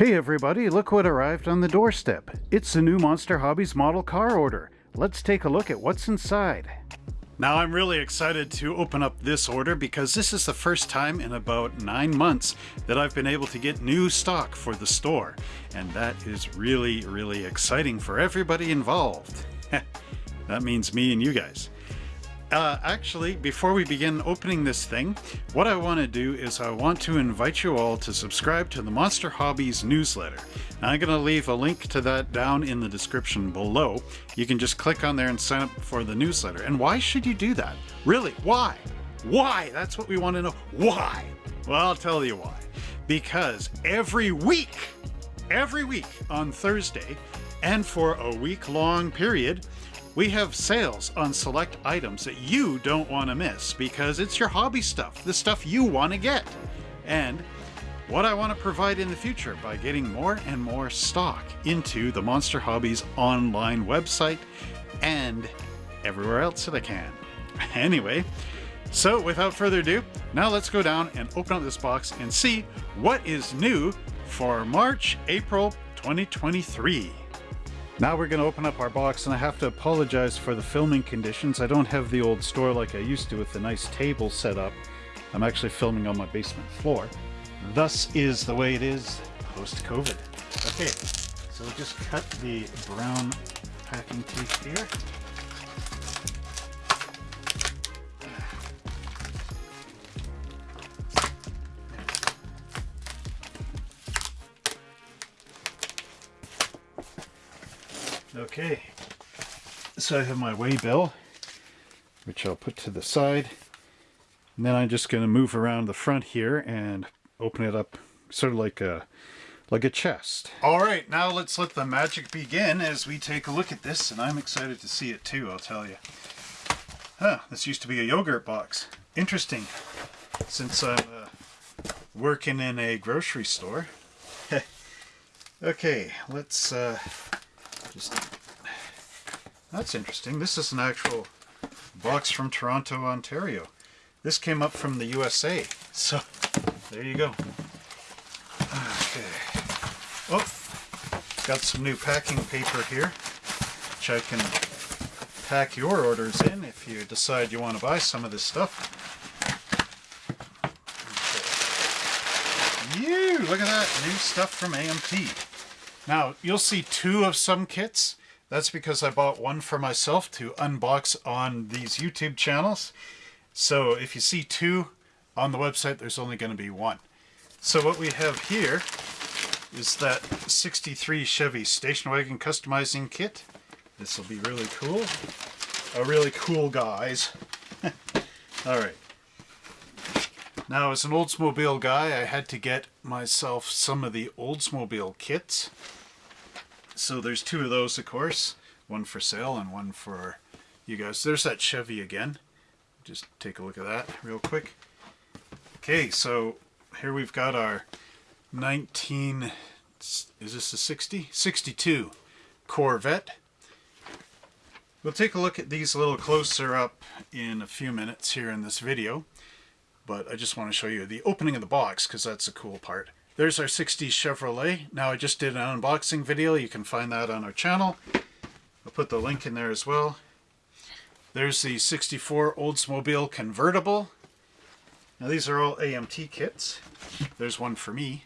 Hey everybody, look what arrived on the doorstep. It's the new Monster Hobbies model car order. Let's take a look at what's inside. Now I'm really excited to open up this order because this is the first time in about nine months that I've been able to get new stock for the store. And that is really, really exciting for everybody involved. that means me and you guys. Uh, actually, before we begin opening this thing, what I want to do is I want to invite you all to subscribe to the Monster Hobbies newsletter. Now, I'm going to leave a link to that down in the description below. You can just click on there and sign up for the newsletter. And why should you do that? Really, why? Why? That's what we want to know. Why? Well, I'll tell you why. Because every week, every week on Thursday, and for a week long period, we have sales on select items that you don't want to miss because it's your hobby stuff, the stuff you want to get. And what I want to provide in the future by getting more and more stock into the Monster Hobbies online website and everywhere else that I can. Anyway, so without further ado, now let's go down and open up this box and see what is new for March, April 2023. Now we're going to open up our box and I have to apologize for the filming conditions. I don't have the old store like I used to with the nice table set up. I'm actually filming on my basement floor. Thus is the way it is post-COVID. Okay, so just cut the brown packing tape here. Okay, so I have my weigh bill, which I'll put to the side. And then I'm just going to move around the front here and open it up sort of like a like a chest. All right, now let's let the magic begin as we take a look at this, and I'm excited to see it too, I'll tell you. Huh, this used to be a yogurt box. Interesting, since I'm uh, working in a grocery store. okay, let's uh, just that's interesting. This is an actual box from Toronto, Ontario. This came up from the USA. So, there you go. Okay. Oh, got some new packing paper here, which I can pack your orders in if you decide you want to buy some of this stuff. Okay. Look at that, new stuff from AMT. Now, you'll see two of some kits. That's because I bought one for myself to unbox on these YouTube channels. So if you see two on the website, there's only going to be one. So what we have here is that 63 Chevy station wagon customizing kit. This will be really cool. A really cool guys. Alright. Now as an Oldsmobile guy, I had to get myself some of the Oldsmobile kits. So there's two of those, of course. One for sale and one for you guys. There's that Chevy again. Just take a look at that real quick. Okay, so here we've got our 19, is this a 60? 62 Corvette. We'll take a look at these a little closer up in a few minutes here in this video. But I just want to show you the opening of the box because that's the cool part. There's our 60 Chevrolet. Now I just did an unboxing video. You can find that on our channel. I'll put the link in there as well. There's the 64 Oldsmobile convertible. Now these are all AMT kits. There's one for me.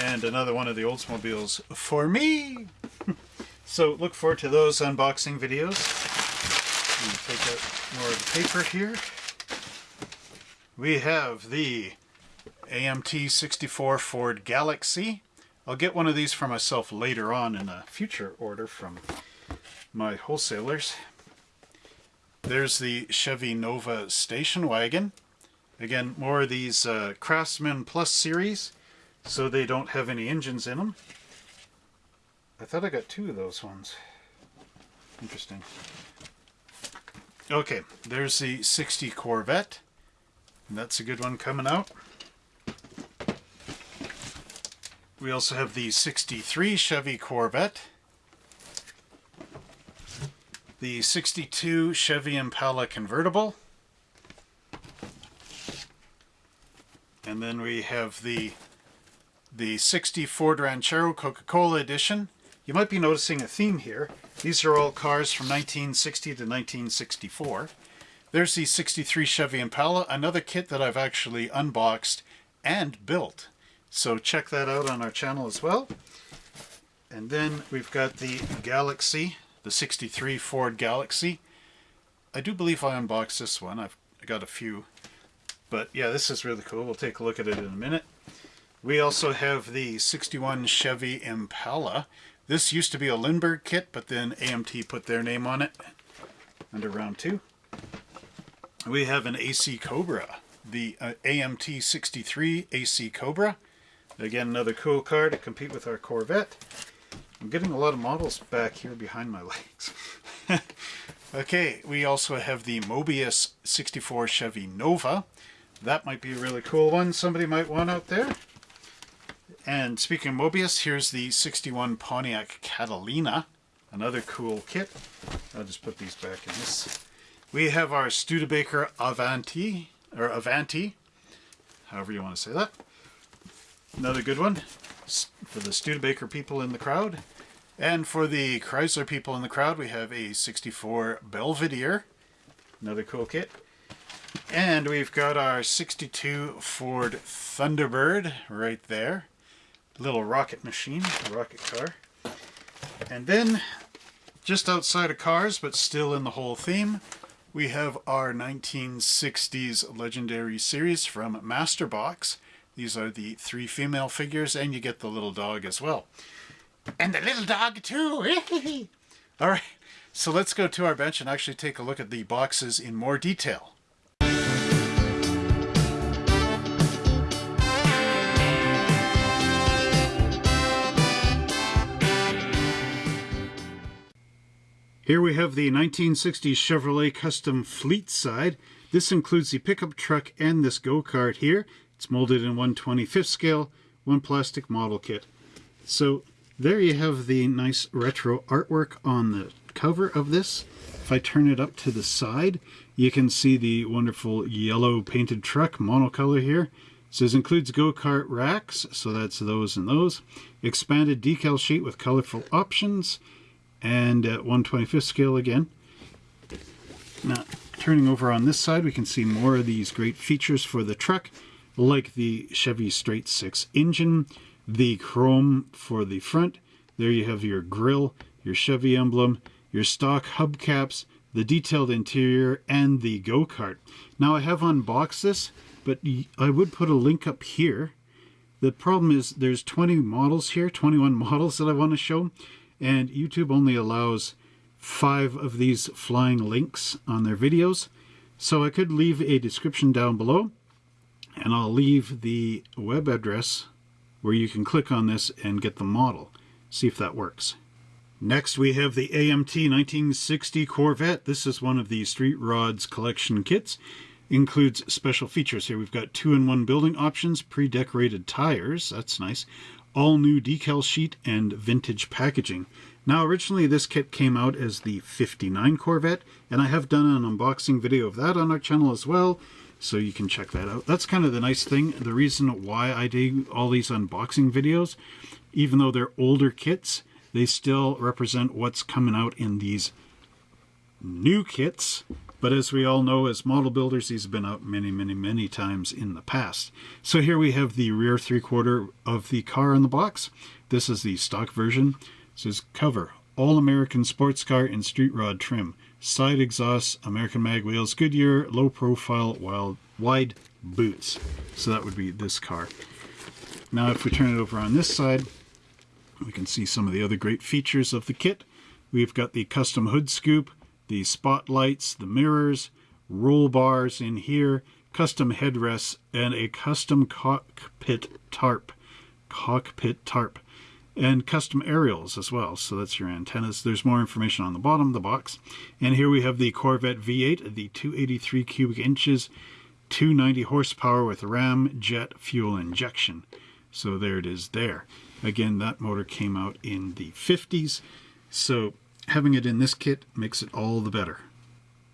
And another one of the Oldsmobiles for me. so look forward to those unboxing videos. Take out more of the paper here. We have the AMT 64 Ford Galaxie. I'll get one of these for myself later on in a future order from my wholesalers. There's the Chevy Nova station wagon. Again, more of these uh, Craftsman Plus series, so they don't have any engines in them. I thought I got two of those ones. Interesting. Okay, there's the 60 Corvette. And That's a good one coming out. We also have the 63 Chevy Corvette, the 62 Chevy Impala convertible, and then we have the the 60 Ford Ranchero Coca-Cola edition. You might be noticing a theme here. These are all cars from 1960 to 1964. There's the 63 Chevy Impala, another kit that I've actually unboxed and built. So check that out on our channel as well. And then we've got the Galaxie, the 63 Ford Galaxie. I do believe I unboxed this one. I've got a few. But yeah, this is really cool. We'll take a look at it in a minute. We also have the 61 Chevy Impala. This used to be a Lindberg kit, but then AMT put their name on it under round two. We have an AC Cobra, the uh, AMT 63 AC Cobra. Again, another cool car to compete with our Corvette. I'm getting a lot of models back here behind my legs. okay, we also have the Moebius 64 Chevy Nova. That might be a really cool one somebody might want out there. And speaking of Moebius, here's the 61 Pontiac Catalina. Another cool kit. I'll just put these back in this. We have our Studebaker Avanti, or Avanti, however you want to say that. Another good one for the Studebaker people in the crowd. And for the Chrysler people in the crowd, we have a 64 Belvedere. Another cool kit. And we've got our 62 Ford Thunderbird right there. Little rocket machine, rocket car. And then, just outside of cars, but still in the whole theme, we have our 1960s Legendary Series from Masterbox. These are the three female figures, and you get the little dog as well. And the little dog too! All right, so let's go to our bench and actually take a look at the boxes in more detail. Here we have the 1960s Chevrolet Custom Fleet side. This includes the pickup truck and this go-kart here. It's molded in 125th scale, one plastic model kit. So there you have the nice retro artwork on the cover of this. If I turn it up to the side, you can see the wonderful yellow painted truck monocolor here. It says includes go-kart racks, so that's those and those. Expanded decal sheet with colorful options and at 125th scale again. Now, turning over on this side, we can see more of these great features for the truck, like the Chevy Straight 6 engine, the chrome for the front. There you have your grill, your Chevy emblem, your stock hubcaps, the detailed interior, and the go-kart. Now, I have unboxed this, but I would put a link up here. The problem is there's 20 models here, 21 models that I want to show and YouTube only allows five of these flying links on their videos. So I could leave a description down below and I'll leave the web address where you can click on this and get the model. See if that works. Next we have the AMT 1960 Corvette. This is one of the Street Rods collection kits. Includes special features here. We've got two-in-one building options, pre-decorated tires, that's nice, all new decal sheet and vintage packaging. Now originally this kit came out as the 59 Corvette and I have done an unboxing video of that on our channel as well so you can check that out. That's kind of the nice thing. The reason why I do all these unboxing videos, even though they're older kits, they still represent what's coming out in these new kits but as we all know, as model builders, these have been out many, many, many times in the past. So here we have the rear three-quarter of the car in the box. This is the stock version. It says cover, all-American sports car in street rod trim. Side exhausts, American mag wheels, Goodyear, low profile, wild, wide boots. So that would be this car. Now if we turn it over on this side, we can see some of the other great features of the kit. We've got the custom hood scoop, the spotlights, the mirrors, roll bars in here, custom headrests, and a custom cockpit tarp. Cockpit tarp. And custom aerials as well. So that's your antennas. There's more information on the bottom of the box. And here we have the Corvette V8, the 283 cubic inches, 290 horsepower with ram jet fuel injection. So there it is there. Again, that motor came out in the 50s. So having it in this kit makes it all the better.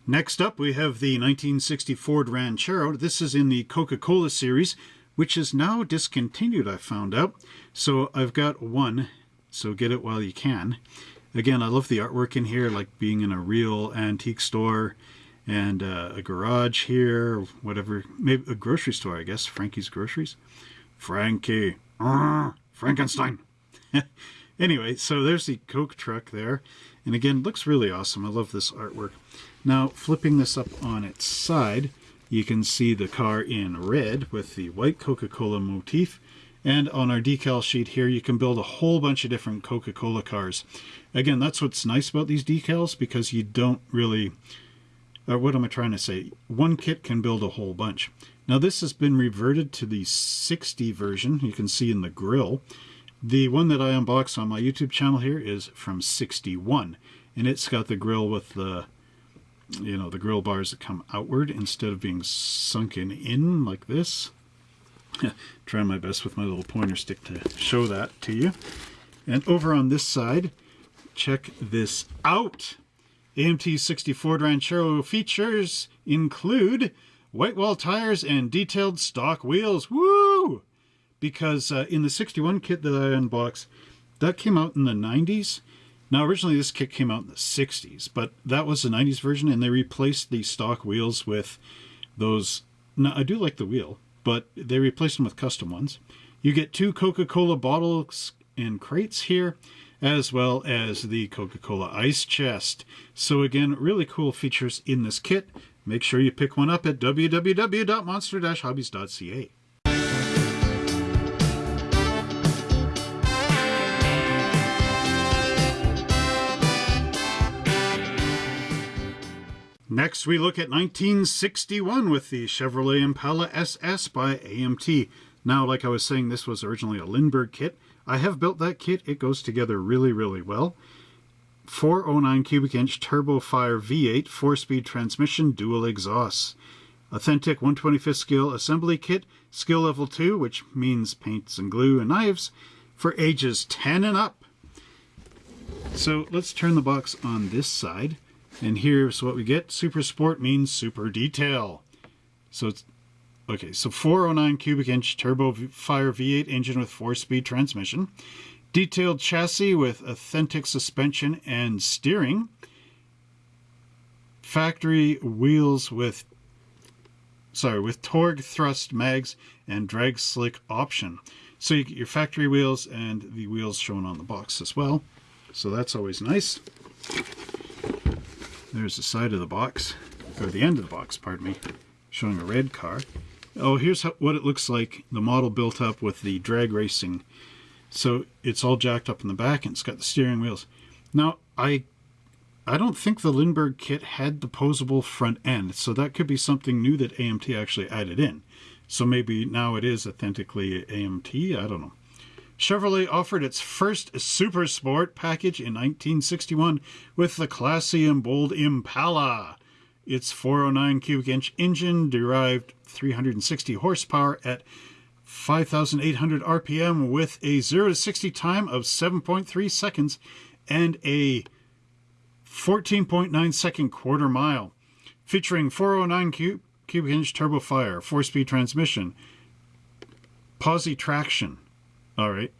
Next up we have the 1960 Ford Ranchero. This is in the Coca-Cola series. Which is now discontinued, I found out. So I've got one, so get it while you can. Again, I love the artwork in here, like being in a real antique store and uh, a garage here, whatever, maybe a grocery store, I guess, Frankie's Groceries. Frankie, uh, Frankenstein. anyway, so there's the Coke truck there. And again, looks really awesome. I love this artwork. Now, flipping this up on its side, you can see the car in red with the white Coca-Cola motif. And on our decal sheet here, you can build a whole bunch of different Coca-Cola cars. Again, that's what's nice about these decals because you don't really, uh, what am I trying to say? One kit can build a whole bunch. Now this has been reverted to the 60 version, you can see in the grill. The one that I unboxed on my YouTube channel here is from 61, and it's got the grill with the you know, the grill bars that come outward instead of being sunken in like this. Trying my best with my little pointer stick to show that to you. And over on this side, check this out. AMT 64 Ranchero features include white wall tires and detailed stock wheels. Woo! Because uh, in the 61 kit that I unboxed, that came out in the 90s now, originally this kit came out in the 60s, but that was the 90s version, and they replaced the stock wheels with those. Now, I do like the wheel, but they replaced them with custom ones. You get two Coca-Cola bottles and crates here, as well as the Coca-Cola ice chest. So again, really cool features in this kit. Make sure you pick one up at www.monster-hobbies.ca. Next, we look at 1961 with the Chevrolet Impala SS by AMT. Now, like I was saying, this was originally a Lindberg kit. I have built that kit. It goes together really, really well. 409 cubic inch turbo fire V8 four-speed transmission dual exhausts. Authentic 125th scale assembly kit, skill level 2, which means paints and glue and knives, for ages 10 and up. So let's turn the box on this side. And here's what we get. Super Sport means super detail. So it's, okay, so 409 cubic inch turbo fire V8 engine with four-speed transmission. Detailed chassis with authentic suspension and steering. Factory wheels with, sorry, with Torq Thrust mags and drag slick option. So you get your factory wheels and the wheels shown on the box as well. So that's always nice. There's the side of the box, or the end of the box, pardon me, showing a red car. Oh, here's how, what it looks like, the model built up with the drag racing. So it's all jacked up in the back and it's got the steering wheels. Now, I I don't think the Lindberg kit had the posable front end, so that could be something new that AMT actually added in. So maybe now it is authentically AMT, I don't know. Chevrolet offered its first Super Sport package in 1961 with the classy and bold Impala. Its 409 cubic inch engine derived 360 horsepower at 5,800 RPM with a 0 to 60 time of 7.3 seconds and a 14.9 second quarter mile. Featuring 409 cubic inch turbo fire, 4 speed transmission, posi traction, all right.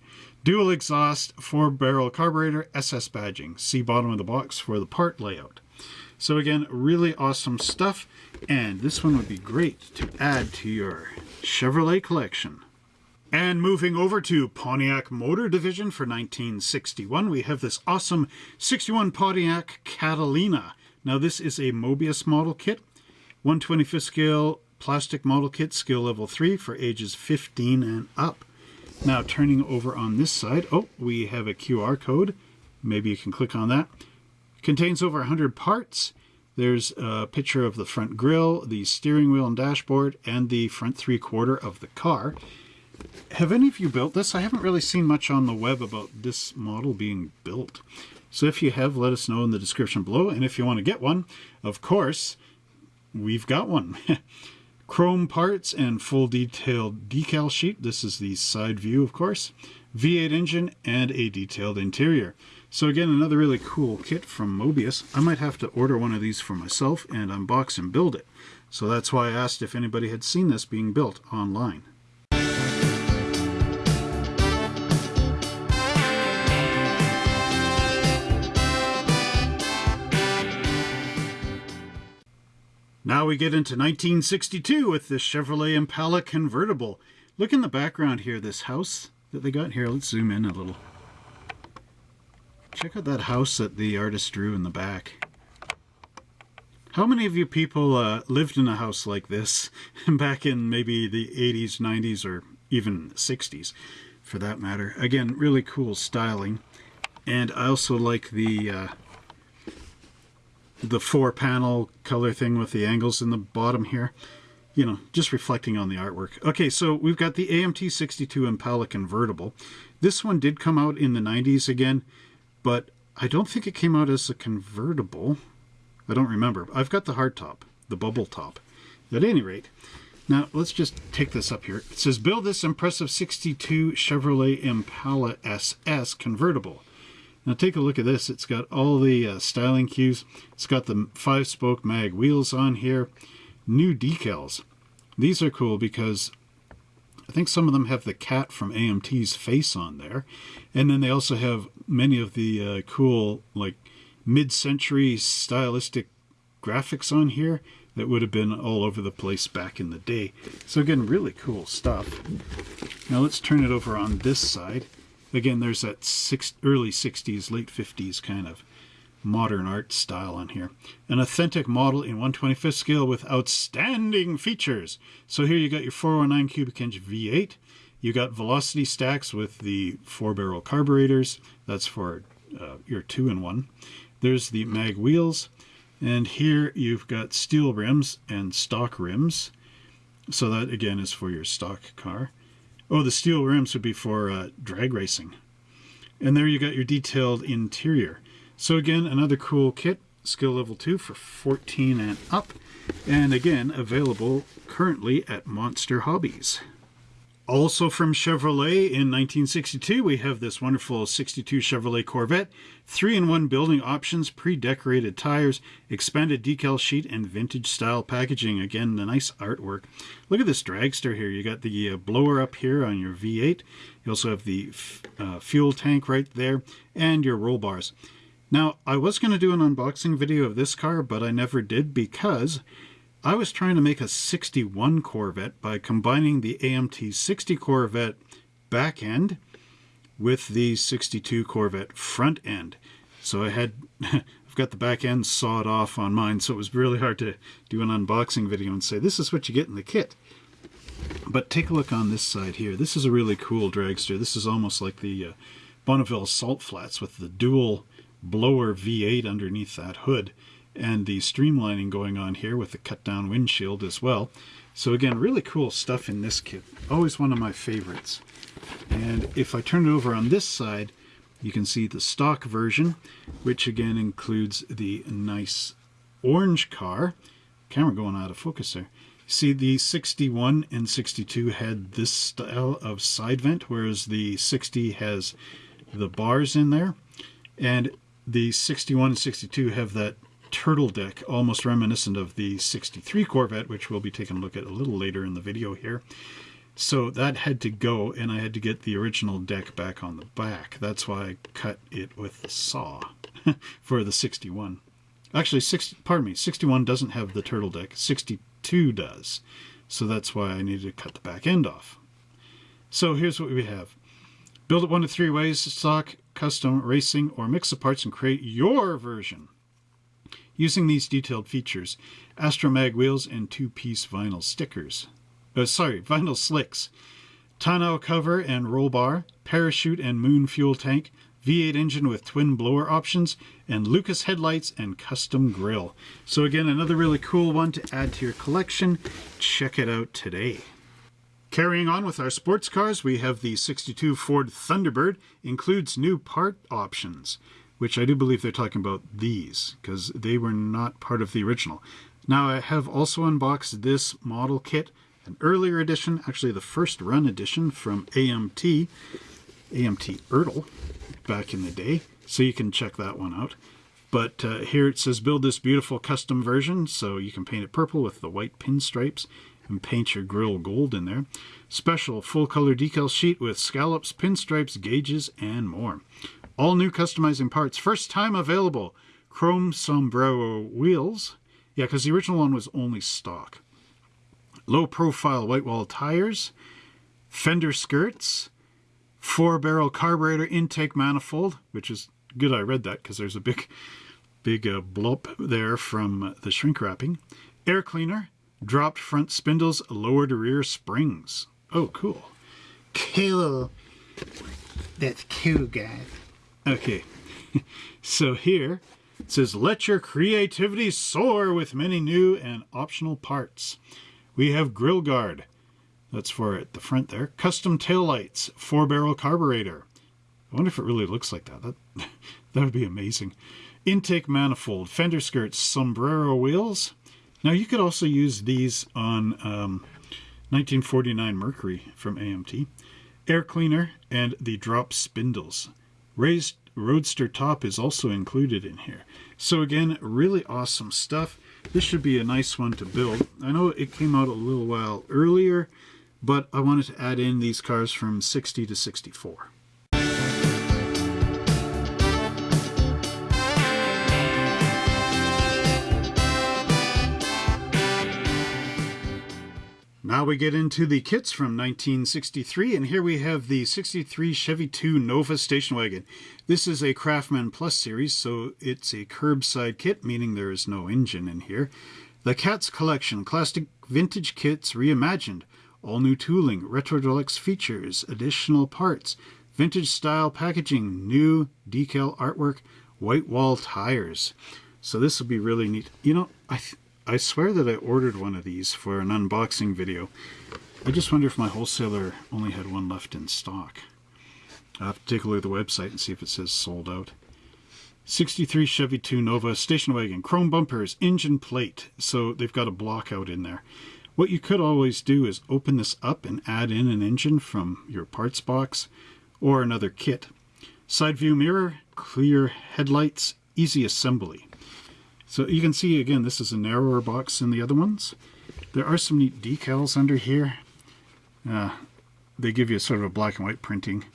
Dual exhaust, four barrel carburetor, SS badging. See bottom of the box for the part layout. So again, really awesome stuff. And this one would be great to add to your Chevrolet collection. And moving over to Pontiac Motor Division for 1961, we have this awesome 61 Pontiac Catalina. Now this is a Moebius model kit, 125th scale plastic model kit, skill level 3 for ages 15 and up. Now turning over on this side, oh, we have a QR code. Maybe you can click on that. Contains over 100 parts. There's a picture of the front grille, the steering wheel and dashboard, and the front three quarter of the car. Have any of you built this? I haven't really seen much on the web about this model being built. So if you have, let us know in the description below. And if you want to get one, of course, we've got one. Chrome parts and full detailed decal sheet. This is the side view, of course. V8 engine and a detailed interior. So again, another really cool kit from Moebius. I might have to order one of these for myself and unbox and build it. So that's why I asked if anybody had seen this being built online. Now we get into 1962 with this Chevrolet Impala convertible. Look in the background here, this house that they got here. Let's zoom in a little. Check out that house that the artist drew in the back. How many of you people uh, lived in a house like this back in maybe the 80s, 90s, or even 60s for that matter? Again, really cool styling. And I also like the uh, the four panel color thing with the angles in the bottom here. You know, just reflecting on the artwork. Okay, so we've got the AMT 62 Impala convertible. This one did come out in the 90s again, but I don't think it came out as a convertible. I don't remember. I've got the hardtop, the bubble top. At any rate, now let's just take this up here. It says, build this impressive 62 Chevrolet Impala SS convertible. Now take a look at this. It's got all the uh, styling cues. It's got the five-spoke mag wheels on here. New decals. These are cool because I think some of them have the cat from AMT's face on there. And then they also have many of the uh, cool, like, mid-century stylistic graphics on here that would have been all over the place back in the day. So again, really cool stuff. Now let's turn it over on this side. Again, there's that six, early 60s, late 50s kind of modern art style on here. An authentic model in 125th scale with outstanding features. So here you got your 409 cubic inch V8. You got velocity stacks with the four barrel carburetors. That's for uh, your two in one. There's the mag wheels. And here you've got steel rims and stock rims. So that again is for your stock car. Oh, the steel rims would be for uh, drag racing. And there you got your detailed interior. So again, another cool kit, skill level 2 for 14 and up. And again, available currently at Monster Hobbies. Also from Chevrolet in 1962, we have this wonderful 62 Chevrolet Corvette. Three-in-one building options, pre-decorated tires, expanded decal sheet, and vintage-style packaging. Again, the nice artwork. Look at this dragster here. You got the uh, blower up here on your V8. You also have the uh, fuel tank right there, and your roll bars. Now, I was going to do an unboxing video of this car, but I never did because I was trying to make a 61 Corvette by combining the AMT 60 Corvette back end with the 62 Corvette front end. So I had, I've got the back end sawed off on mine, so it was really hard to do an unboxing video and say, this is what you get in the kit. But take a look on this side here. This is a really cool dragster. This is almost like the uh, Bonneville Salt Flats with the dual blower V8 underneath that hood and the streamlining going on here with the cut down windshield as well. So again, really cool stuff in this kit. Always one of my favorites. And if I turn it over on this side, you can see the stock version, which again includes the nice orange car. Camera going out of focus there. See, the 61 and 62 had this style of side vent, whereas the 60 has the bars in there. And the 61 and 62 have that turtle deck, almost reminiscent of the 63 Corvette, which we'll be taking a look at a little later in the video here. So that had to go, and I had to get the original deck back on the back. That's why I cut it with the saw for the 61. Actually, 60, pardon me, 61 doesn't have the turtle deck. 62 does. So that's why I needed to cut the back end off. So here's what we have. Build it one of three ways, stock, custom, racing, or mix the parts and create your version using these detailed features, Astromag wheels and two-piece vinyl stickers. Uh, sorry, vinyl slicks. Tonneau cover and roll bar, parachute and moon fuel tank, V8 engine with twin blower options, and Lucas headlights and custom grille. So again, another really cool one to add to your collection. Check it out today. Carrying on with our sports cars, we have the 62 Ford Thunderbird, includes new part options which I do believe they're talking about these because they were not part of the original. Now I have also unboxed this model kit, an earlier edition, actually the first run edition from AMT, AMT Ertl, back in the day, so you can check that one out. But uh, here it says build this beautiful custom version, so you can paint it purple with the white pinstripes and paint your grill gold in there. Special full color decal sheet with scallops, pinstripes, gauges, and more. All new customizing parts, first time available. Chrome sombrero wheels, Yeah, because the original one was only stock. Low profile white wall tires, fender skirts, four barrel carburetor intake manifold, which is good I read that because there's a big, big uh, bloop there from the shrink wrapping. Air cleaner, dropped front spindles, lowered rear springs. Oh, cool. Cool. That's cool, guys. Okay, so here it says, let your creativity soar with many new and optional parts. We have grill guard. That's for at the front there. Custom tail lights, four barrel carburetor. I wonder if it really looks like that. That, that would be amazing. Intake manifold, fender skirts, sombrero wheels. Now you could also use these on um, 1949 Mercury from AMT. Air cleaner and the drop spindles. Raised roadster top is also included in here. So again, really awesome stuff. This should be a nice one to build. I know it came out a little while earlier, but I wanted to add in these cars from 60 to 64. Now we get into the kits from 1963, and here we have the 63 Chevy 2 Nova station wagon. This is a Craftsman Plus series, so it's a curbside kit, meaning there is no engine in here. The Cats Collection, classic vintage kits reimagined, all new tooling, retro deluxe features, additional parts, vintage style packaging, new decal artwork, white wall tires. So this will be really neat. You know, I I swear that I ordered one of these for an unboxing video. I just wonder if my wholesaler only had one left in stock. I'll have to take a look at the website and see if it says sold out. 63 Chevy 2 Nova station wagon, chrome bumpers, engine plate. So they've got a block out in there. What you could always do is open this up and add in an engine from your parts box or another kit. Side view mirror, clear headlights, easy assembly. So you can see again, this is a narrower box than the other ones. There are some neat decals under here. Uh, they give you sort of a black and white printing.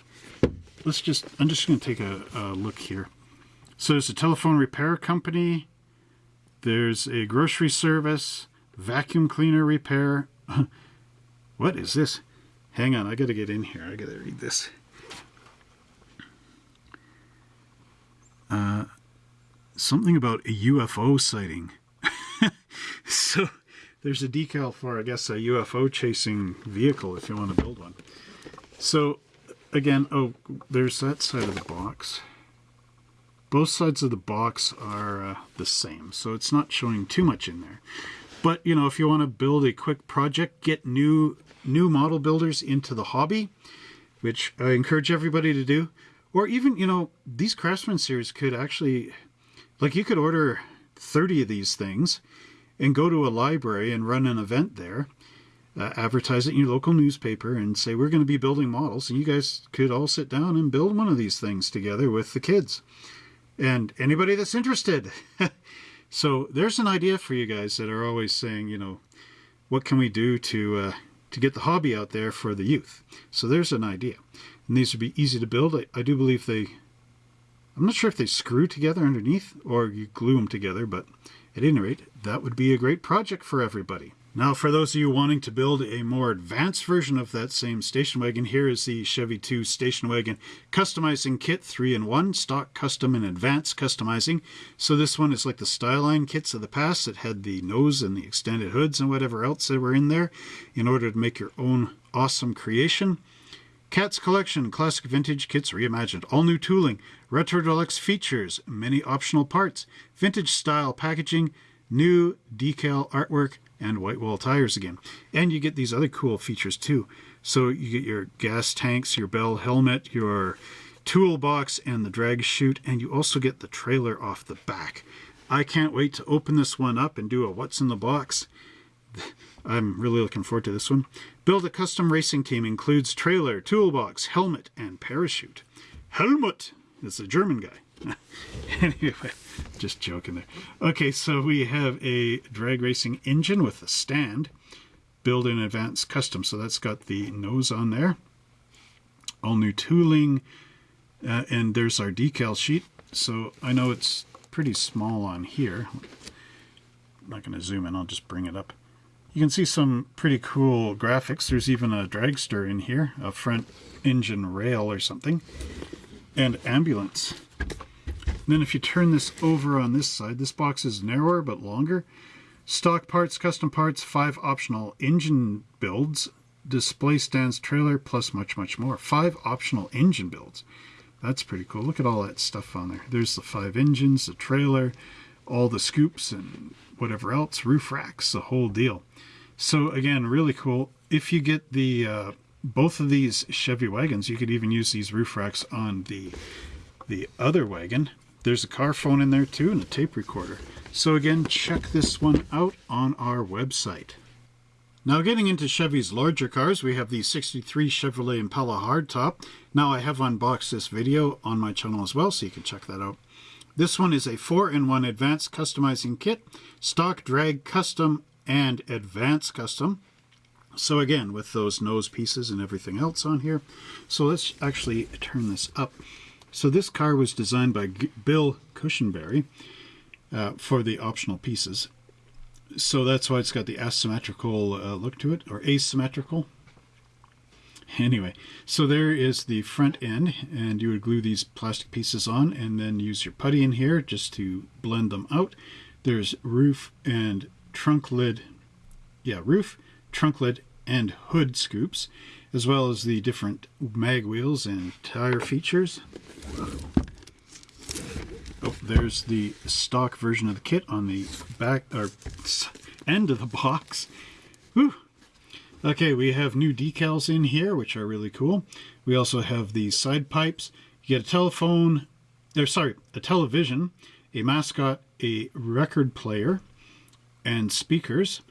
Let's just, I'm just going to take a, a look here. So there's a telephone repair company. There's a grocery service, vacuum cleaner repair. what is this? Hang on, I got to get in here. I got to read this. Uh, something about a UFO sighting. so there's a decal for, I guess, a UFO chasing vehicle if you want to build one. So again, oh, there's that side of the box. Both sides of the box are uh, the same, so it's not showing too much in there. But, you know, if you want to build a quick project, get new new model builders into the hobby, which I encourage everybody to do. Or even, you know, these Craftsman series could actually like you could order 30 of these things and go to a library and run an event there, uh, advertise it in your local newspaper and say, we're going to be building models. And you guys could all sit down and build one of these things together with the kids and anybody that's interested. so there's an idea for you guys that are always saying, you know, what can we do to, uh, to get the hobby out there for the youth? So there's an idea. And these would be easy to build. I, I do believe they I'm not sure if they screw together underneath or you glue them together, but at any rate, that would be a great project for everybody. Now, for those of you wanting to build a more advanced version of that same station wagon, here is the Chevy 2 Station Wagon Customizing Kit 3-in-1, Stock Custom and Advanced Customizing. So this one is like the Styline kits of the past that had the nose and the extended hoods and whatever else that were in there in order to make your own awesome creation. Cats Collection Classic Vintage Kits Reimagined. All new tooling, retro deluxe features, many optional parts, vintage style packaging, new decal artwork, and white wall tires again. And you get these other cool features too. So you get your gas tanks, your bell helmet, your toolbox, and the drag chute, and you also get the trailer off the back. I can't wait to open this one up and do a what's in the box. I'm really looking forward to this one. Build a custom racing team includes trailer, toolbox, helmet, and parachute. Helmut is a German guy. anyway, just joking there. Okay, so we have a drag racing engine with a stand. Build in advanced custom. So that's got the nose on there. All new tooling. Uh, and there's our decal sheet. So I know it's pretty small on here. I'm not going to zoom in, I'll just bring it up. You can see some pretty cool graphics. There's even a dragster in here, a front engine rail or something, and ambulance. And then if you turn this over on this side, this box is narrower but longer. Stock parts, custom parts, five optional engine builds, display stands, trailer, plus much, much more. Five optional engine builds. That's pretty cool. Look at all that stuff on there. There's the five engines, the trailer, all the scoops and whatever else, roof racks, the whole deal. So again, really cool. If you get the uh, both of these Chevy wagons, you could even use these roof racks on the the other wagon. There's a car phone in there too and a tape recorder. So again, check this one out on our website. Now getting into Chevy's larger cars, we have the 63 Chevrolet Impala hardtop. Now I have unboxed this video on my channel as well, so you can check that out. This one is a 4-in-1 advanced customizing kit, stock drag custom and advanced custom. So again, with those nose pieces and everything else on here. So let's actually turn this up. So this car was designed by G Bill Cushenbery uh, for the optional pieces so that's why it's got the asymmetrical uh, look to it, or asymmetrical. Anyway, so there is the front end, and you would glue these plastic pieces on and then use your putty in here just to blend them out. There's roof and trunk lid, yeah, roof, trunk lid, and hood scoops, as well as the different mag wheels and tire features. Oh, there's the stock version of the kit on the back or end of the box. Whew. Okay, we have new decals in here, which are really cool. We also have these side pipes. You get a telephone, or sorry, a television, a mascot, a record player, and speakers.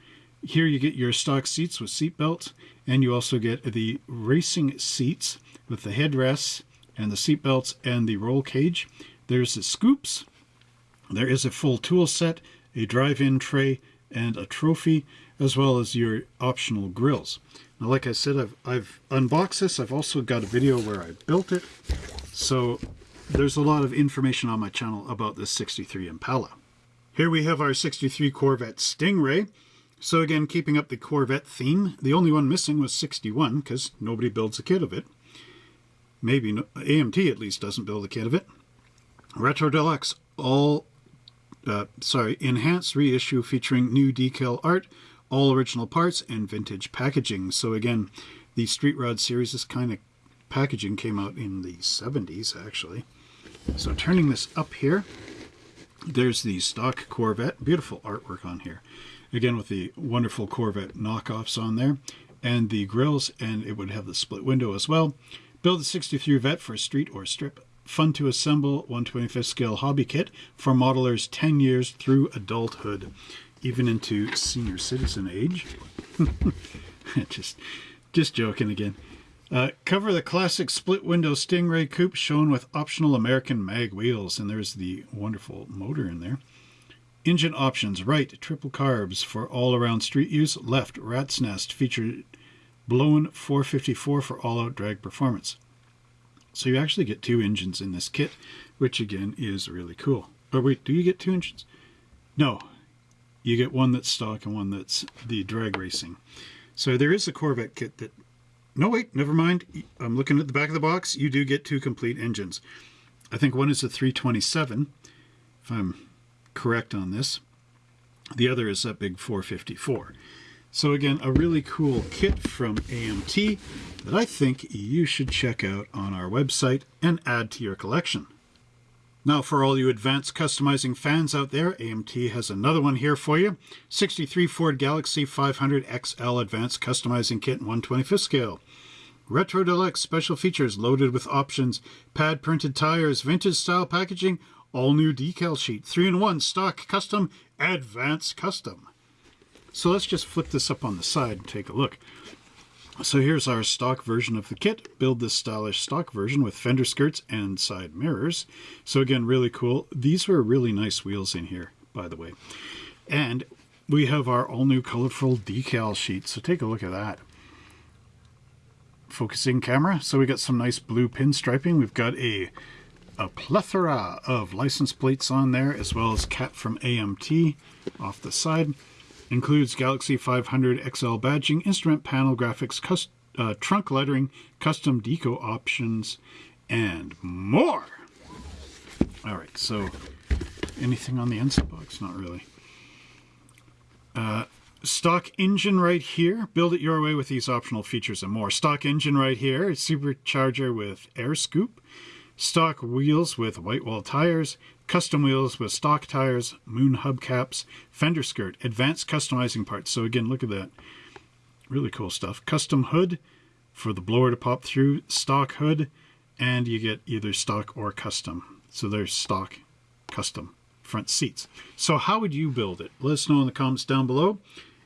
Here you get your stock seats with seat belts, and you also get the racing seats with the headrests and the seat belts and the roll cage. There's the scoops. There is a full tool set, a drive-in tray, and a trophy, as well as your optional grills. Now, like I said, I've, I've unboxed this. I've also got a video where I built it. So there's a lot of information on my channel about this 63 Impala. Here we have our 63 Corvette Stingray. So again, keeping up the Corvette theme, the only one missing was 61 because nobody builds a kit of it. Maybe no, AMT at least doesn't build a kit of it. Retro Deluxe, all, uh, sorry, enhanced reissue featuring new decal art, all original parts, and vintage packaging. So again, the Street Rod series, this kind of packaging came out in the 70s, actually. So turning this up here, there's the stock Corvette. Beautiful artwork on here. Again, with the wonderful Corvette knockoffs on there. And the grills, and it would have the split window as well. Build a 63 Vet for street or strip fun to assemble 125th scale hobby kit for modelers 10 years through adulthood, even into senior citizen age. just, just joking again. Uh, cover the classic split window Stingray coupe shown with optional American mag wheels, and there's the wonderful motor in there. Engine options, right, triple carbs for all-around street use, left, rat's nest, featured blown 454 for all-out drag performance. So you actually get two engines in this kit, which again is really cool. Or wait, do you get two engines? No, you get one that's stock and one that's the drag racing. So there is a Corvette kit that, no wait, never mind. I'm looking at the back of the box. You do get two complete engines. I think one is a 327, if I'm correct on this. The other is that big 454. So again, a really cool kit from AMT that I think you should check out on our website and add to your collection. Now for all you advanced customizing fans out there, AMT has another one here for you. 63 Ford Galaxie 500 XL Advanced Customizing Kit in 125th scale. Retro Deluxe special features loaded with options, pad printed tires, vintage style packaging, all new decal sheet, 3-in-1 stock custom, advanced custom. So let's just flip this up on the side and take a look. So here's our stock version of the kit. Build this stylish stock version with fender skirts and side mirrors. So again, really cool. These were really nice wheels in here, by the way. And we have our all new colorful decal sheet. So take a look at that. Focusing camera. So we got some nice blue pinstriping. We've got a a plethora of license plates on there, as well as Cat from AMT off the side. Includes Galaxie 500 XL badging, instrument panel graphics, cus- uh, trunk lettering, custom deco options, and more. All right, so anything on the inside box? Not really. Uh, stock engine right here. Build it your way with these optional features and more. Stock engine right here. Supercharger with air scoop. Stock wheels with white wall tires. Custom wheels with stock tires. Moon hubcaps. Fender skirt. Advanced customizing parts. So again, look at that. Really cool stuff. Custom hood for the blower to pop through. Stock hood. And you get either stock or custom. So there's stock, custom front seats. So how would you build it? Let us know in the comments down below.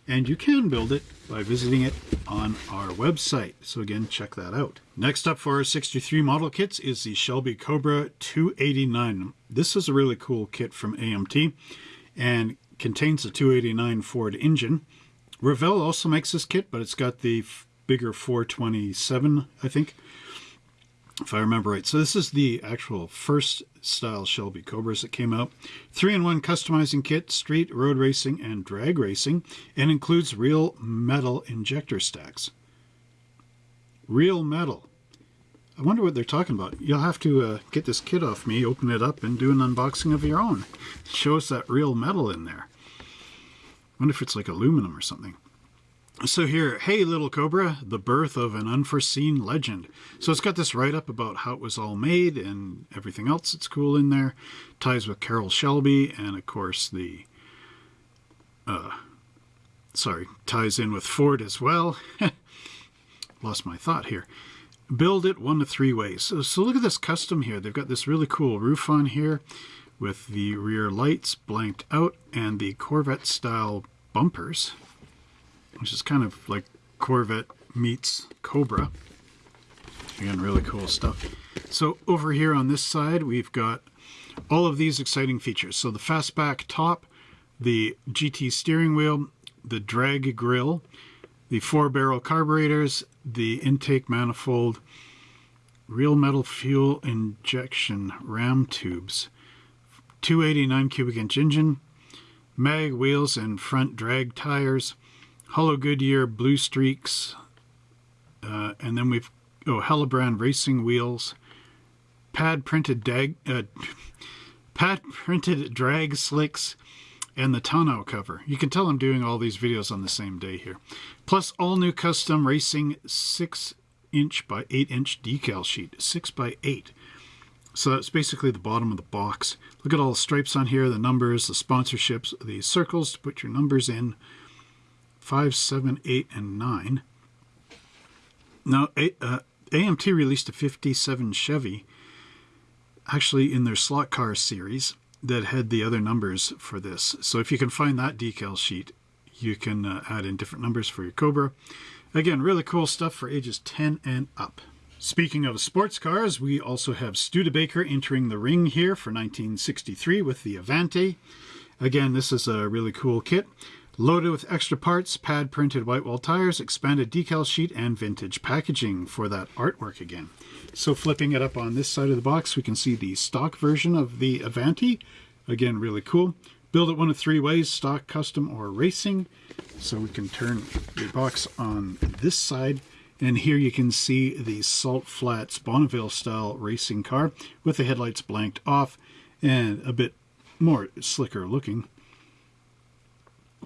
And you can build it by visiting it on our website. So again, check that out. Next up for our 63 model kits is the Shelby Cobra 289. This is a really cool kit from AMT and contains a 289 Ford engine. Revell also makes this kit, but it's got the bigger 427, I think if I remember right. So this is the actual first style Shelby Cobras that came out. Three-in-one customizing kit, street, road racing, and drag racing, and includes real metal injector stacks. Real metal. I wonder what they're talking about. You'll have to uh, get this kit off me, open it up, and do an unboxing of your own. Show us that real metal in there. I wonder if it's like aluminum or something. So here, Hey Little Cobra, the birth of an unforeseen legend. So it's got this write-up about how it was all made and everything else that's cool in there. Ties with Carroll Shelby and of course the, uh, sorry, ties in with Ford as well. Lost my thought here. Build it one to three ways. So, so look at this custom here. They've got this really cool roof on here with the rear lights blanked out and the Corvette style bumpers which is kind of like Corvette meets Cobra. Again, really cool stuff. So over here on this side, we've got all of these exciting features. So the fastback top, the GT steering wheel, the drag grille, the four barrel carburetors, the intake manifold, real metal fuel injection ram tubes, 289 cubic inch engine, mag wheels and front drag tires, Hollow Goodyear Blue Streaks, uh, and then we've oh Halibrand Racing Wheels, pad printed dag, uh, pad printed drag slicks, and the tonneau cover. You can tell I'm doing all these videos on the same day here. Plus all new custom racing 6 inch by 8 inch decal sheet, 6 by 8. So that's basically the bottom of the box. Look at all the stripes on here, the numbers, the sponsorships, the circles to put your numbers in. 5, 7, 8, and 9. Now, uh, AMT released a 57 Chevy, actually in their slot car series, that had the other numbers for this. So if you can find that decal sheet, you can uh, add in different numbers for your Cobra. Again, really cool stuff for ages 10 and up. Speaking of sports cars, we also have Studebaker entering the ring here for 1963 with the Avanti. Again, this is a really cool kit. Loaded with extra parts, pad printed white wall tires, expanded decal sheet, and vintage packaging for that artwork again. So flipping it up on this side of the box, we can see the stock version of the Avanti. Again, really cool. Build it one of three ways, stock, custom, or racing. So we can turn the box on this side. And here you can see the Salt Flats Bonneville style racing car with the headlights blanked off and a bit more slicker looking.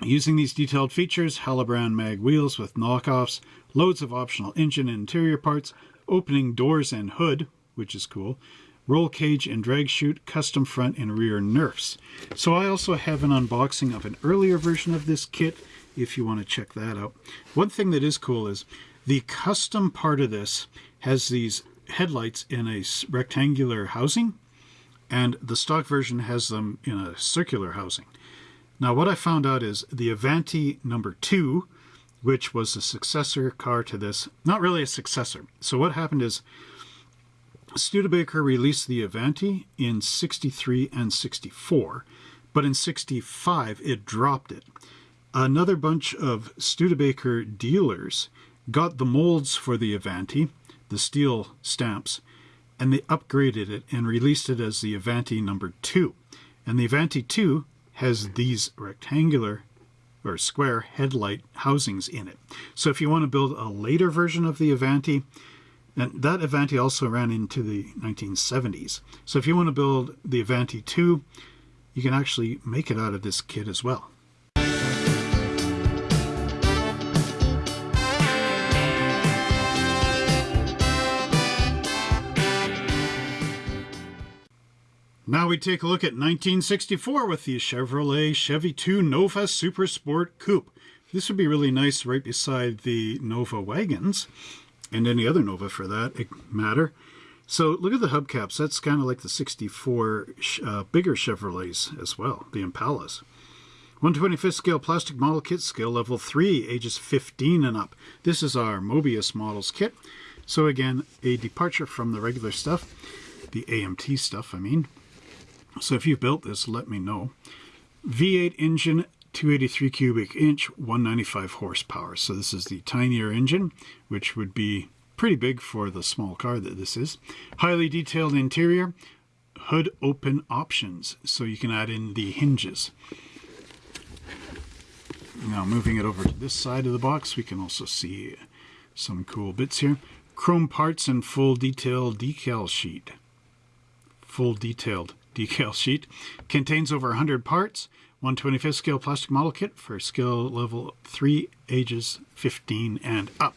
Using these detailed features, Halibrand mag wheels with knockoffs, loads of optional engine and interior parts, opening doors and hood, which is cool, roll cage and drag chute, custom front and rear nerfs. So I also have an unboxing of an earlier version of this kit if you want to check that out. One thing that is cool is the custom part of this has these headlights in a rectangular housing and the stock version has them in a circular housing. Now what I found out is the Avanti number two, which was a successor car to this, not really a successor. So what happened is Studebaker released the Avanti in 63 and 64, but in 65 it dropped it. Another bunch of Studebaker dealers got the molds for the Avanti, the steel stamps, and they upgraded it and released it as the Avanti number two. And the Avanti 2 has these rectangular or square headlight housings in it. So if you want to build a later version of the Avanti, and that Avanti also ran into the 1970s. So if you want to build the Avanti 2, you can actually make it out of this kit as well. Now we take a look at 1964 with the Chevrolet Chevy 2 Nova Super Sport Coupe. This would be really nice right beside the Nova wagons and any other Nova for that matter. So look at the hubcaps. That's kind of like the 64 uh, bigger Chevrolets as well, the Impalas. 125th scale plastic model kit, scale level 3, ages 15 and up. This is our Moebius models kit. So again, a departure from the regular stuff, the AMT stuff, I mean. So if you've built this, let me know. V8 engine, 283 cubic inch, 195 horsepower. So this is the tinier engine, which would be pretty big for the small car that this is. Highly detailed interior, hood open options, so you can add in the hinges. Now moving it over to this side of the box, we can also see some cool bits here. Chrome parts and full detailed decal sheet. Full detailed decal sheet. Contains over 100 parts. 125th scale plastic model kit for skill level 3, ages 15 and up.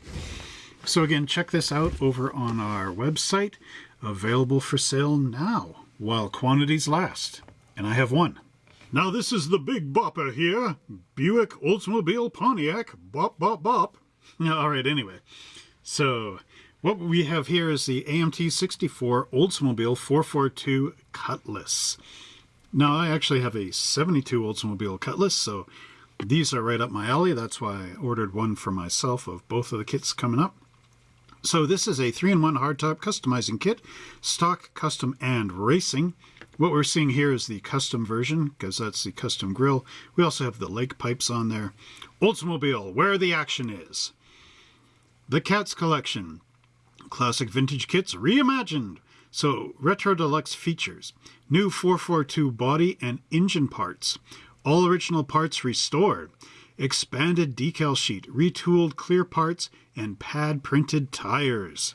So again, check this out over on our website. Available for sale now while quantities last. And I have one. Now this is the big bopper here. Buick Oldsmobile Pontiac. Bop, bop, bop. All right, anyway. So what we have here is the AMT 64 Oldsmobile 442 Cutlass. Now, I actually have a 72 Oldsmobile Cutlass, so these are right up my alley. That's why I ordered one for myself of both of the kits coming up. So this is a 3-in-1 hardtop customizing kit, stock, custom, and racing. What we're seeing here is the custom version, because that's the custom grill. We also have the lake pipes on there. Oldsmobile, where the action is. The Cats Collection, Classic vintage kits reimagined. So, Retro Deluxe features new 442 body and engine parts, all original parts restored, expanded decal sheet, retooled clear parts, and pad printed tires.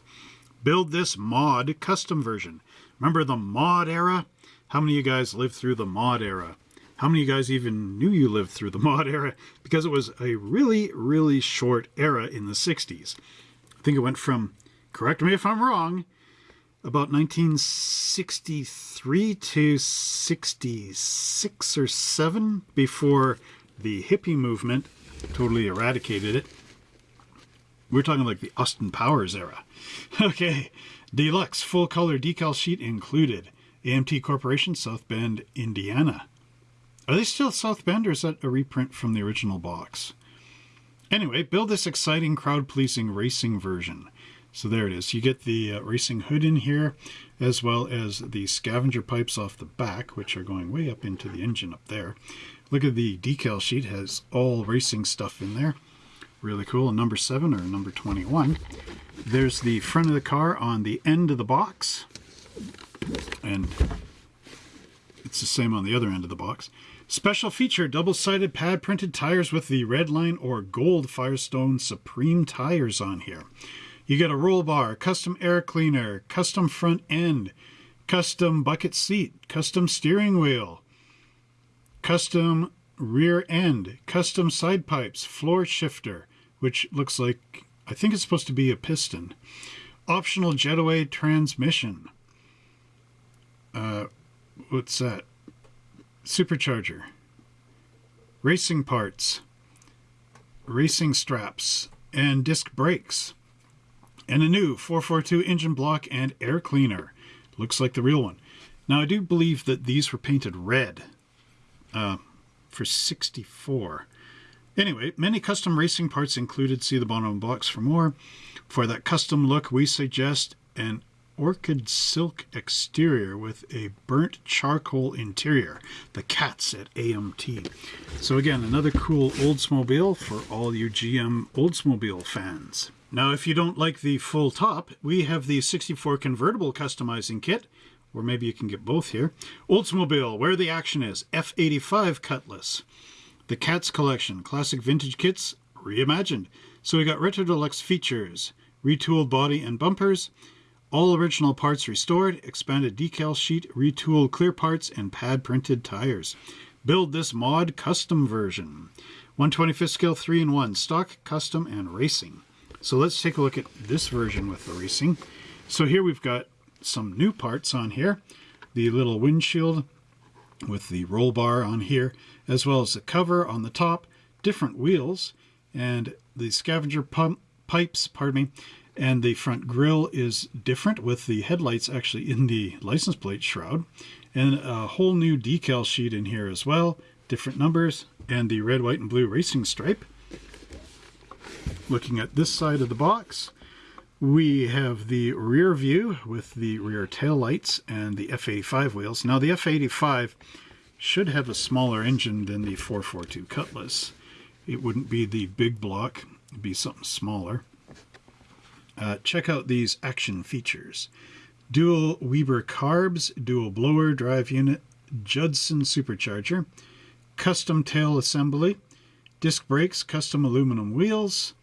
Build this mod custom version. Remember the mod era? How many of you guys lived through the mod era? How many of you guys even knew you lived through the mod era? Because it was a really, really short era in the 60s. I think it went from correct me if I'm wrong, about 1963 to 66 or 7 before the hippie movement totally eradicated it. We're talking like the Austin Powers era. Okay, deluxe full color decal sheet included. AMT Corporation, South Bend, Indiana. Are they still South Bend or is that a reprint from the original box? Anyway, build this exciting crowd pleasing racing version. So there it is. You get the uh, racing hood in here, as well as the scavenger pipes off the back, which are going way up into the engine up there. Look at the decal sheet, has all racing stuff in there. Really cool. Number 7 or number 21. There's the front of the car on the end of the box. And it's the same on the other end of the box. Special feature, double-sided pad printed tires with the red line or gold Firestone Supreme tires on here. You get a roll bar, custom air cleaner, custom front end, custom bucket seat, custom steering wheel, custom rear end, custom side pipes, floor shifter, which looks like, I think it's supposed to be a piston, optional jetaway transmission. Uh, what's that? Supercharger, racing parts, racing straps, and disc brakes and a new 442 engine block and air cleaner. Looks like the real one. Now, I do believe that these were painted red uh, for 64. Anyway, many custom racing parts included. See the bottom box for more. For that custom look, we suggest an orchid silk exterior with a burnt charcoal interior. The cats at AMT. So again, another cool Oldsmobile for all you GM Oldsmobile fans. Now, if you don't like the full top, we have the 64 convertible customizing kit, or maybe you can get both here. Oldsmobile, where the action is, F85 Cutlass. The Cats Collection, classic vintage kits, reimagined. So we got Retro Deluxe features, retooled body and bumpers, all original parts restored, expanded decal sheet, retooled clear parts, and pad printed tires. Build this mod custom version. 125th scale 3 in 1, stock, custom, and racing. So let's take a look at this version with the racing. So here we've got some new parts on here. The little windshield with the roll bar on here, as well as the cover on the top, different wheels, and the scavenger pump, pipes, pardon me, and the front grille is different with the headlights actually in the license plate shroud, and a whole new decal sheet in here as well, different numbers, and the red, white, and blue racing stripe. Looking at this side of the box, we have the rear view with the rear tail lights and the F85 wheels. Now the F85 should have a smaller engine than the 442 Cutlass. It wouldn't be the big block, it'd be something smaller. Uh, check out these action features. Dual Weber carbs, dual blower drive unit, Judson supercharger, custom tail assembly, disc brakes, custom aluminum wheels,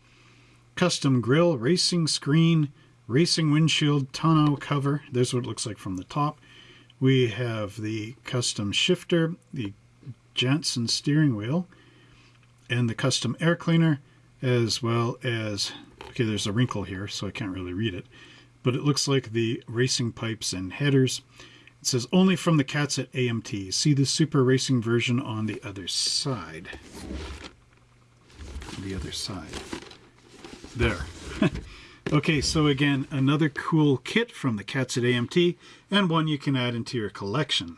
custom grill, racing screen, racing windshield, tonneau cover. There's what it looks like from the top. We have the custom shifter, the Jansen steering wheel, and the custom air cleaner, as well as, okay, there's a wrinkle here, so I can't really read it, but it looks like the racing pipes and headers. It says only from the cats at AMT. See the super racing version on the other side. The other side. There. okay, so again, another cool kit from the Cats at AMT, and one you can add into your collection.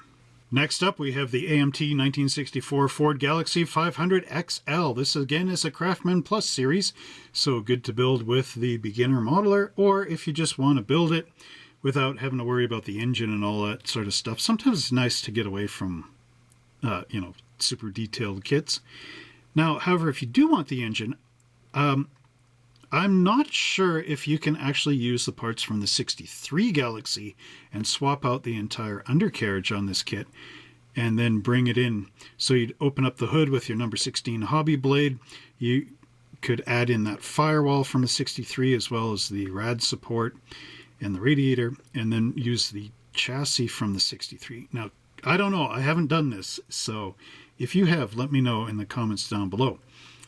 Next up, we have the AMT 1964 Ford Galaxie 500 XL. This again is a Craftsman Plus series, so good to build with the beginner modeler, or if you just want to build it without having to worry about the engine and all that sort of stuff. Sometimes it's nice to get away from, uh, you know, super detailed kits. Now, however, if you do want the engine, um, I'm not sure if you can actually use the parts from the 63 Galaxie and swap out the entire undercarriage on this kit and then bring it in. So you'd open up the hood with your number 16 hobby blade. You could add in that firewall from the 63 as well as the rad support and the radiator and then use the chassis from the 63. Now, I don't know. I haven't done this. So if you have, let me know in the comments down below.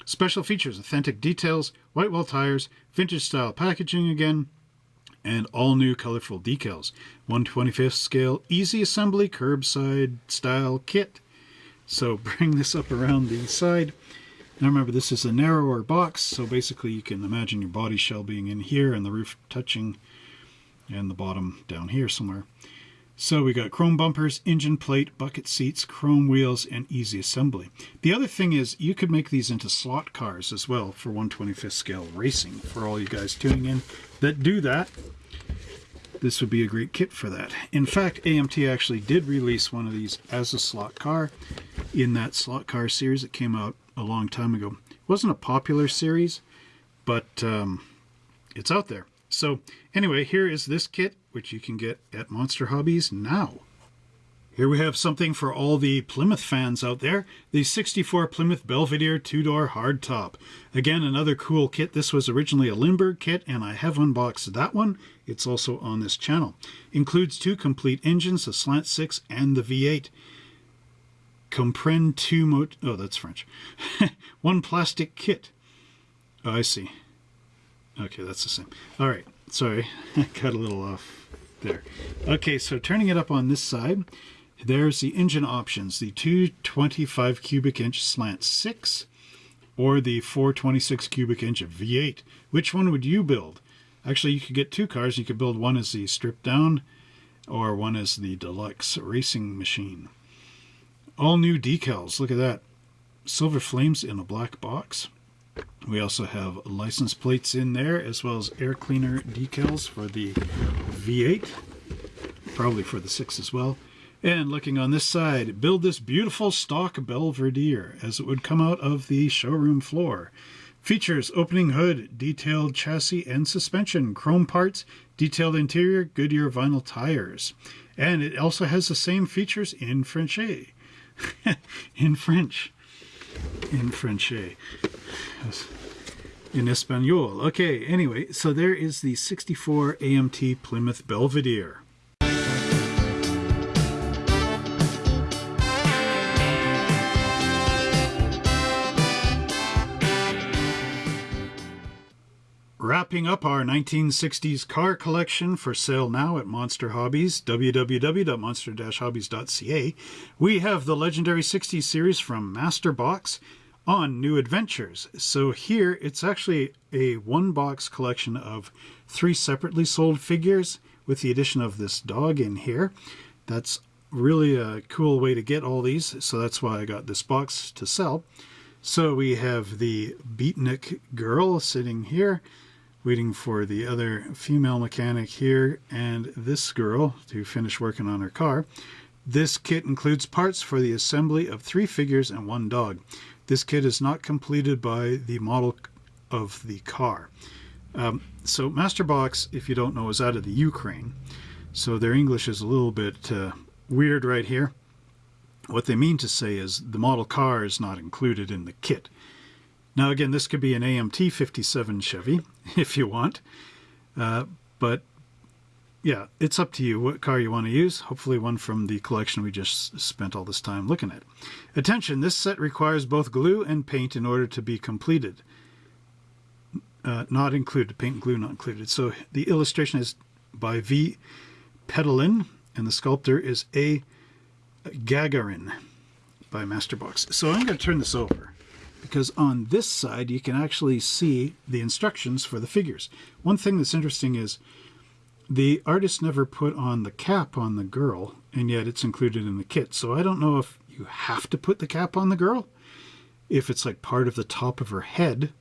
Special features, authentic details, white wall tires, vintage style packaging again, and all new colorful decals. 125th scale, easy assembly, curbside style kit. So bring this up around the side. Now remember, this is a narrower box, so basically you can imagine your body shell being in here and the roof touching and the bottom down here somewhere. So we got chrome bumpers, engine plate, bucket seats, chrome wheels, and easy assembly. The other thing is you could make these into slot cars as well for 125th scale racing for all you guys tuning in that do that. This would be a great kit for that. In fact, AMT actually did release one of these as a slot car in that slot car series that came out a long time ago. It wasn't a popular series, but um, it's out there. So anyway, here is this kit, which you can get at Monster Hobbies now. Here we have something for all the Plymouth fans out there. The 64 Plymouth Belvedere two-door hardtop. Again, another cool kit. This was originally a Lindberg kit, and I have unboxed that one. It's also on this channel. Includes two complete engines, the Slant 6 and the V8. Comprend two mot... Oh, that's French. one plastic kit. Oh, I see. Okay, that's the same. All right, sorry, I got a little off there. Okay, so turning it up on this side, there's the engine options, the 225 cubic inch slant 6 or the 426 cubic inch V8. Which one would you build? Actually, you could get two cars. You could build one as the stripped down or one as the deluxe racing machine. All new decals, look at that. Silver flames in a black box. We also have license plates in there as well as air cleaner decals for the V8, probably for the 6 as well. And looking on this side, build this beautiful stock Belvedere as it would come out of the showroom floor. Features opening hood, detailed chassis and suspension, chrome parts, detailed interior, Goodyear vinyl tires. And it also has the same features in French. in French. In French. In Espanol. Okay, anyway, so there is the 64 AMT Plymouth Belvedere. Wrapping up our 1960s car collection for sale now at Monster Hobbies, www.monster-hobbies.ca, we have the legendary 60s series from Master Box on New Adventures. So here it's actually a one box collection of three separately sold figures with the addition of this dog in here. That's really a cool way to get all these, so that's why I got this box to sell. So we have the beatnik girl sitting here waiting for the other female mechanic here and this girl to finish working on her car. This kit includes parts for the assembly of three figures and one dog. This kit is not completed by the model of the car. Um, so Masterbox, if you don't know, is out of the Ukraine. So their English is a little bit uh, weird right here. What they mean to say is the model car is not included in the kit. Now again, this could be an AMT 57 Chevy if you want, uh, but yeah, it's up to you what car you want to use. Hopefully one from the collection we just spent all this time looking at. Attention, this set requires both glue and paint in order to be completed. Uh, not included, paint and glue not included. So the illustration is by V. Pedalin, and the sculptor is A. Gagarin by Masterbox. So I'm going to turn this over because on this side you can actually see the instructions for the figures. One thing that's interesting is the artist never put on the cap on the girl and yet it's included in the kit. So I don't know if you have to put the cap on the girl, if it's like part of the top of her head,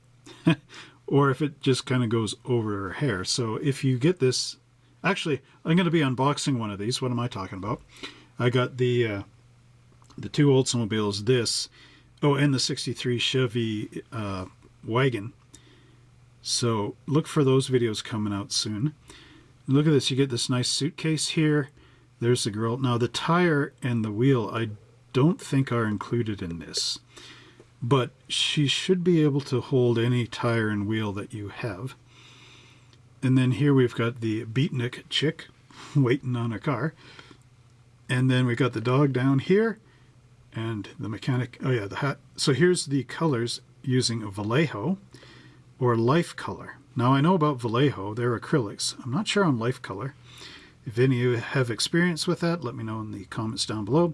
or if it just kind of goes over her hair. So if you get this, actually, I'm going to be unboxing one of these. What am I talking about? I got the uh, the two Oldsmobiles, this, Oh, and the 63 Chevy uh, wagon. So look for those videos coming out soon. Look at this. You get this nice suitcase here. There's the girl. Now the tire and the wheel I don't think are included in this. But she should be able to hold any tire and wheel that you have. And then here we've got the beatnik chick waiting on a car. And then we've got the dog down here and the mechanic, oh yeah, the hat. So here's the colors using Vallejo or Life Color. Now I know about Vallejo, they're acrylics. I'm not sure on Life Color. If any of you have experience with that, let me know in the comments down below.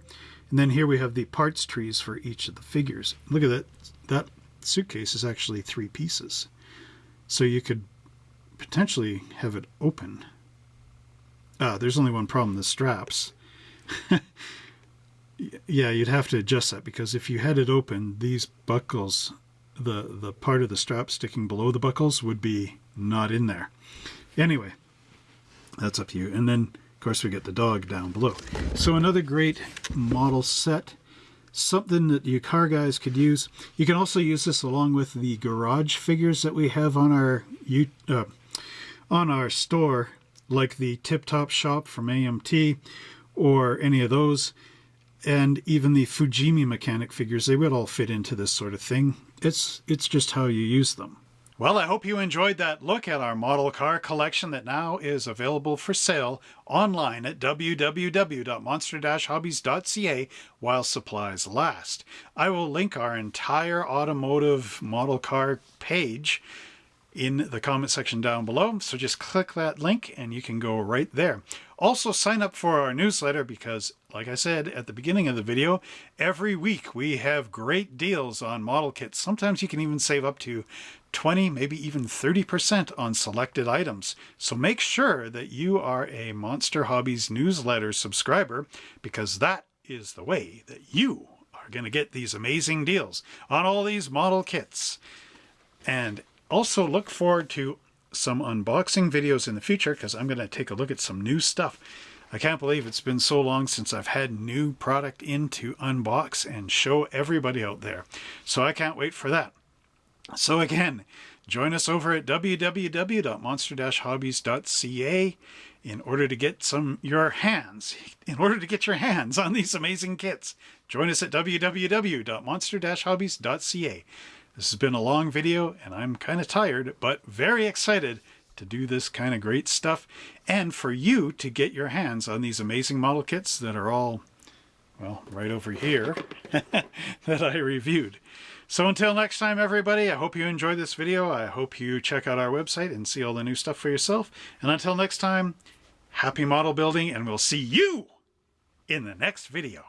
And then here we have the parts trees for each of the figures. Look at that. That suitcase is actually three pieces. So you could potentially have it open. Ah, there's only one problem, the straps. yeah, you'd have to adjust that because if you had it open, these buckles, the, the part of the strap sticking below the buckles would be not in there. Anyway, that's up to you. And then, of course, we get the dog down below. So another great model set, something that you car guys could use. You can also use this along with the garage figures that we have on our uh, on our store, like the Tip Top Shop from AMT or any of those and even the Fujimi mechanic figures, they would all fit into this sort of thing. It's, it's just how you use them. Well, I hope you enjoyed that look at our model car collection that now is available for sale online at www.monster-hobbies.ca while supplies last. I will link our entire automotive model car page in the comment section down below. So just click that link and you can go right there. Also sign up for our newsletter because like I said at the beginning of the video, every week we have great deals on model kits. Sometimes you can even save up to 20, maybe even 30% on selected items. So make sure that you are a Monster Hobbies newsletter subscriber because that is the way that you are going to get these amazing deals on all these model kits. And also look forward to some unboxing videos in the future because I'm going to take a look at some new stuff. I can't believe it's been so long since I've had new product in to unbox and show everybody out there. So I can't wait for that. So again, join us over at www.monster-hobbies.ca in order to get some your hands in order to get your hands on these amazing kits. Join us at www.monster-hobbies.ca. This has been a long video and I'm kind of tired, but very excited to do this kind of great stuff and for you to get your hands on these amazing model kits that are all, well, right over here that I reviewed. So until next time, everybody, I hope you enjoyed this video. I hope you check out our website and see all the new stuff for yourself. And until next time, happy model building, and we'll see you in the next video.